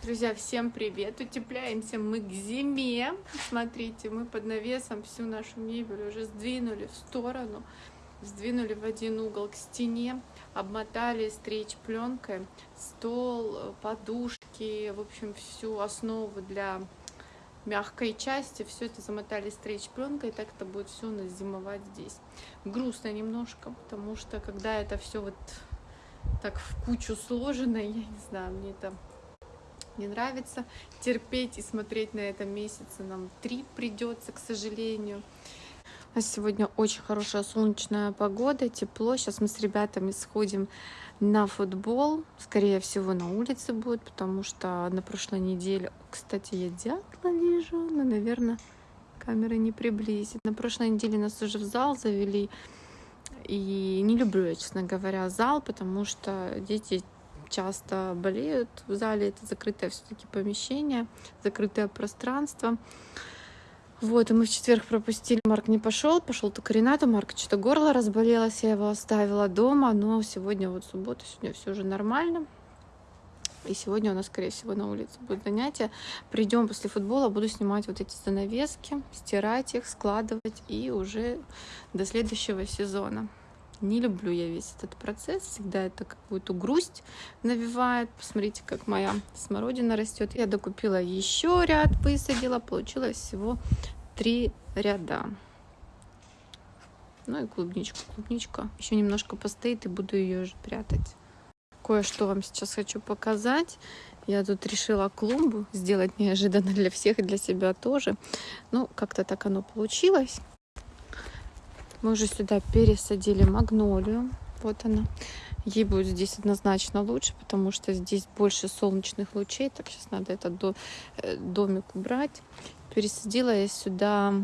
Друзья, всем привет! Утепляемся мы к зиме. Смотрите, мы под навесом всю нашу мебель уже сдвинули в сторону, сдвинули в один угол к стене, обмотали стрейч пленкой, стол, подушки, в общем, всю основу для мягкой части, все это замотали стрейч пленкой, и так это будет все у нас зимовать здесь. Грустно немножко, потому что когда это все вот так в кучу сложено, я не знаю, мне это не нравится. Терпеть и смотреть на это месяца нам три придется, к сожалению. Нас сегодня очень хорошая солнечная погода, тепло. Сейчас мы с ребятами сходим на футбол. Скорее всего, на улице будет, потому что на прошлой неделе... Кстати, я дятла вижу, но, наверное, камера не приблизит. На прошлой неделе нас уже в зал завели. И не люблю я, честно говоря, зал, потому что дети часто болеют в зале. Это закрытое все-таки помещение, закрытое пространство. Вот, и мы в четверг пропустили, Марк не пошел, пошел только Рената, Марк что-то горло разболелось, я его оставила дома, но сегодня вот суббота, сегодня все уже нормально. И сегодня у нас, скорее всего, на улице будет занятие. Придем после футбола, буду снимать вот эти занавески, стирать их, складывать и уже до следующего сезона. Не люблю я весь этот процесс, всегда это какую-то грусть навевает. Посмотрите, как моя смородина растет. Я докупила еще ряд, высадила, получилось всего три ряда. Ну и клубничку. Клубничка еще немножко постоит и буду ее уже прятать. Кое-что вам сейчас хочу показать. Я тут решила клумбу сделать неожиданно для всех и для себя тоже. Ну, как-то так оно получилось. Мы уже сюда пересадили магнолию. Вот она. Ей будет здесь однозначно лучше, потому что здесь больше солнечных лучей. Так, сейчас надо этот э, домик убрать. Пересадила я сюда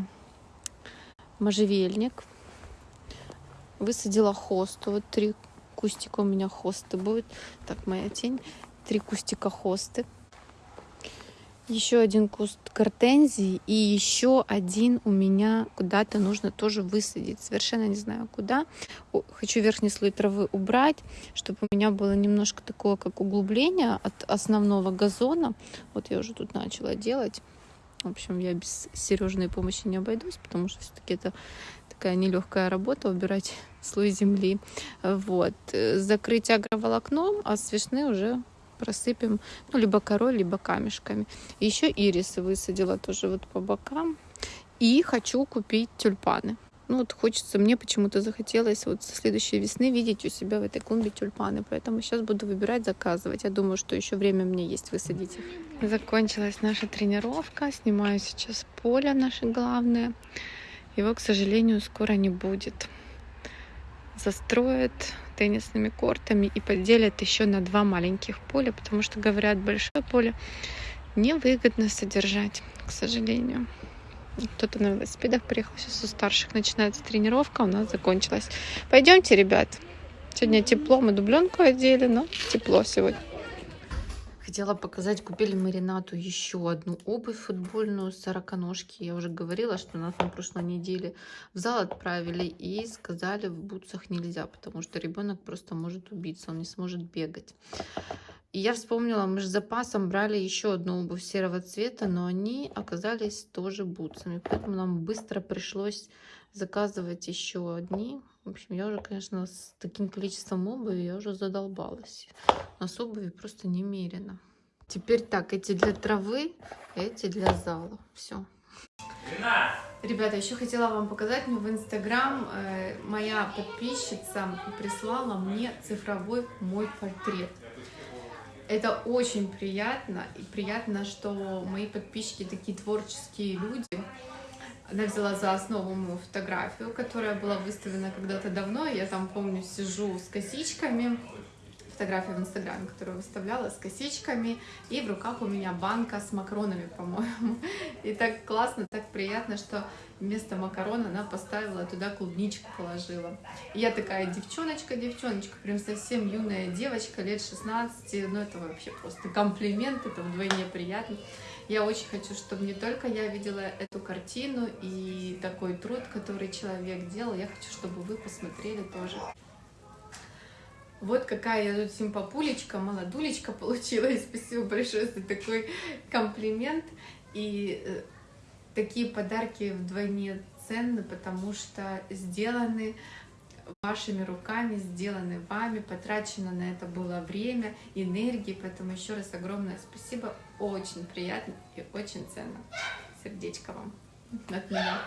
можжевельник. Высадила хосту. Вот три кустика у меня хосты будет. Так, моя тень. Три кустика хосты еще один куст гортензии и еще один у меня куда-то нужно тоже высадить. Совершенно не знаю куда. Хочу верхний слой травы убрать, чтобы у меня было немножко такое, как углубление от основного газона. Вот я уже тут начала делать. В общем, я без Сережной помощи не обойдусь, потому что все-таки это такая нелегкая работа убирать слой земли. Вот. Закрыть агроволокном, а с уже просыпем, ну, либо корой, либо камешками. Еще ирисы высадила тоже вот по бокам. И хочу купить тюльпаны. Ну вот хочется, мне почему-то захотелось вот со следующей весны видеть у себя в этой клумбе тюльпаны. Поэтому сейчас буду выбирать, заказывать. Я думаю, что еще время мне есть высадить их. Закончилась наша тренировка. Снимаю сейчас поле наше главное. Его, к сожалению, скоро не будет. Застроят теннисными кортами и поделят еще на два маленьких поля, потому что, говорят, большое поле невыгодно содержать, к сожалению. Кто-то на велосипедах приехал, сейчас у старших начинается тренировка, у нас закончилась. Пойдемте, ребят. Сегодня тепло, мы дубленку одели, но тепло сегодня. Хотела показать, купили мы еще одну обувь футбольную, сороконожки. Я уже говорила, что нас на прошлой неделе в зал отправили и сказали, в бутсах нельзя, потому что ребенок просто может убиться, он не сможет бегать. И я вспомнила, мы же запасом брали еще одну обувь серого цвета, но они оказались тоже бутсами. Поэтому нам быстро пришлось заказывать еще одни. В общем, я уже, конечно, с таким количеством обуви я уже задолбалась. У нас обуви просто немерено. Теперь так, эти для травы, эти для зала. Все. Ребята, еще хотела вам показать, мне в Инстаграм э, моя подписчица прислала мне цифровой мой портрет. Это очень приятно, и приятно, что мои подписчики такие творческие люди. Она взяла за основу мою фотографию, которая была выставлена когда-то давно. Я там, помню, сижу с косичками. Фотография в Инстаграме, которую выставляла с косичками. И в руках у меня банка с макаронами, по-моему. И так классно, так приятно, что вместо макарона она поставила туда клубничку положила. И я такая девчоночка, девчоночка, прям совсем юная девочка, лет 16. Ну, это вообще просто комплимент, это вдвойне приятно. Я очень хочу, чтобы не только я видела эту картину и такой труд, который человек делал, я хочу, чтобы вы посмотрели тоже. Вот какая я тут симпапулечка, молодулечка получилась. Спасибо большое за такой комплимент. И э, такие подарки вдвойне ценны, потому что сделаны вашими руками, сделаны вами, потрачено на это было время, энергии, поэтому еще раз огромное спасибо, очень приятно и очень ценно. Сердечко вам от меня.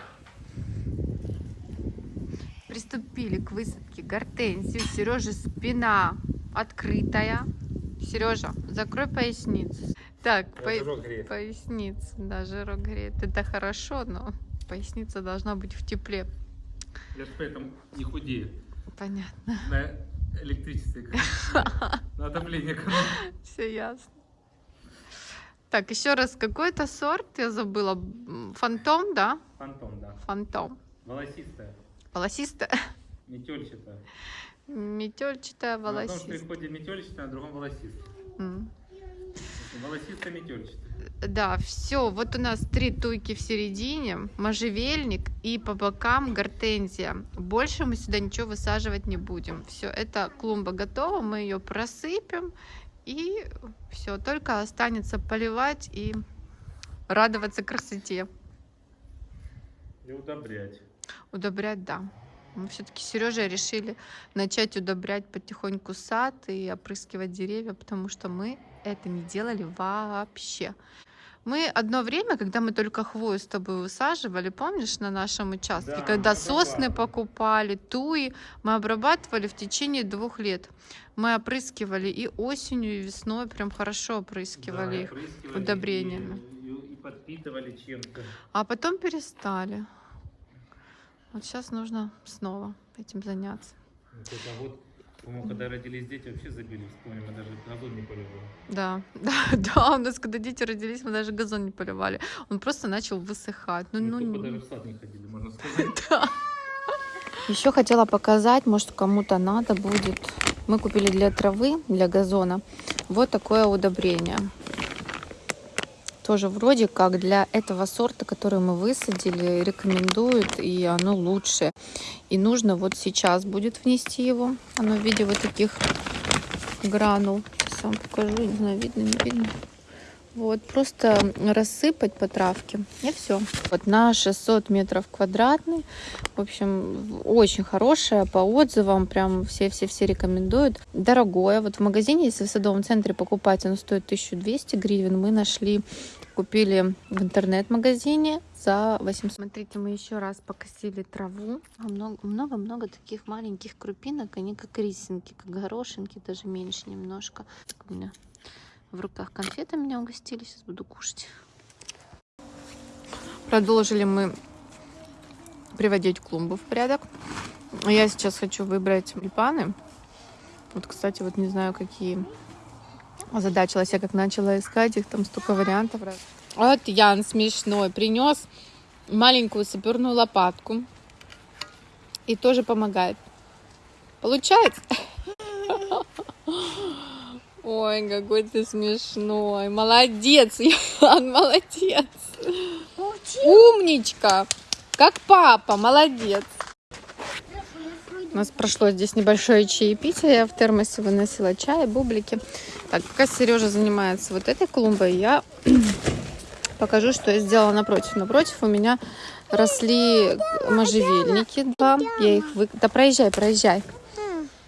Приступили к высадке гортензии. Сережа спина открытая. Сережа, закрой поясницу. Так, по... поясница, да, жирок греет. Это хорошо, но поясница должна быть в тепле. Я же поэтому не худею. Понятно. На электричестве. На отопление. Все ясно. Так, еще раз, какой-то сорт я забыла. Фантом, да? Фантом, да. Фантом. Волосистая. Волосистая. Метельчатая. Метельчатая, волосистая. На одном штрих-коде метельчатая, на другом волосистая. Mm. Волосистая, метельчатая. Да, все. Вот у нас три туйки в середине, можжевельник и по бокам гортензия. Больше мы сюда ничего высаживать не будем. Все, это клумба готова, мы ее просыпем и все. Только останется поливать и радоваться красоте. И удобрять. Удобрять, да. Мы все-таки Сережа решили начать удобрять потихоньку сад и опрыскивать деревья, потому что мы это не делали вообще. Мы одно время, когда мы только хвою с тобой высаживали, помнишь, на нашем участке, да, когда сосны покупали, туи, мы обрабатывали в течение двух лет. Мы опрыскивали и осенью, и весной, прям хорошо опрыскивали да, их удобрениями. И, и, и подпитывали чем-то. А потом перестали. Вот сейчас нужно снова этим заняться. Вот это вот по-моему, когда родились дети, вообще забили. Вспомним, мы даже газон не поливали. Да, да, да, у нас, когда дети родились, мы даже газон не поливали. Он просто начал высыхать. Ну, мы ну, даже в сад не ходили, можно сказать. Да. Еще хотела показать, может, кому-то надо будет. Мы купили для травы, для газона, вот такое удобрение тоже вроде как для этого сорта, который мы высадили, рекомендуют, и оно лучше. И нужно вот сейчас будет внести его. Оно в виде вот таких гранул. Сейчас вам покажу, не знаю, видно, не видно. Вот, просто рассыпать по травке, и все. Вот на 600 метров квадратный. В общем, очень хорошая по отзывам, прям все-все-все рекомендуют. Дорогое. Вот в магазине, если в садовом центре покупать, оно стоит 1200 гривен. Мы нашли, купили в интернет-магазине за 800. Смотрите, мы еще раз покосили траву. Много-много таких маленьких крупинок. Они как рисинки, как горошинки, даже меньше немножко. У меня в руках конфеты меня угостили. Сейчас буду кушать. Продолжили мы приводить клумбу в порядок. Я сейчас хочу выбрать липаны. Вот, кстати, вот не знаю, какие озадачилась я, как начала искать их, там столько вариантов. Вот Ян смешной принес маленькую саперную лопатку и тоже помогает. Получается? Ой, какой ты смешной. Молодец, Ян, молодец. Умничка. Как папа, молодец. У нас прошло здесь небольшое чаепитие. Я в термосе выносила чай, бублики. Так, пока Сережа занимается вот этой клумбой, я покажу, что я сделала напротив. Напротив у меня росли можжевельники два. Я их вы... Да проезжай, проезжай.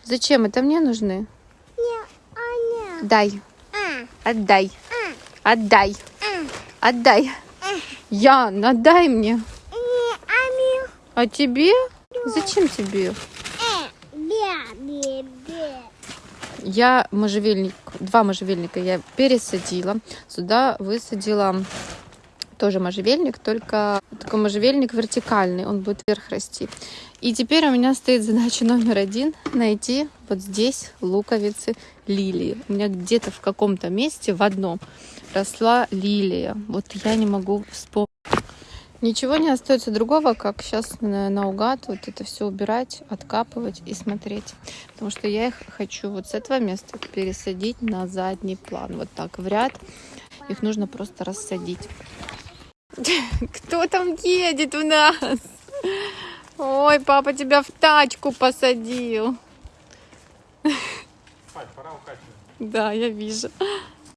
Зачем? Это мне нужны? Дай. Отдай. Отдай. Отдай. Ян, отдай мне. А тебе? Зачем тебе? Я можжевельник, два можжевельника я пересадила. Сюда высадила тоже можжевельник, только такой можжевельник вертикальный, он будет вверх расти. И теперь у меня стоит задача номер один найти вот здесь луковицы лилии. У меня где-то в каком-то месте в одном росла лилия. Вот я не могу вспомнить. Ничего не остается другого, как сейчас наугад вот это все убирать, откапывать и смотреть. Потому что я их хочу вот с этого места пересадить на задний план. Вот так в ряд. Их нужно просто рассадить. Кто там едет у нас? Ой, папа тебя в тачку посадил. Да, я вижу.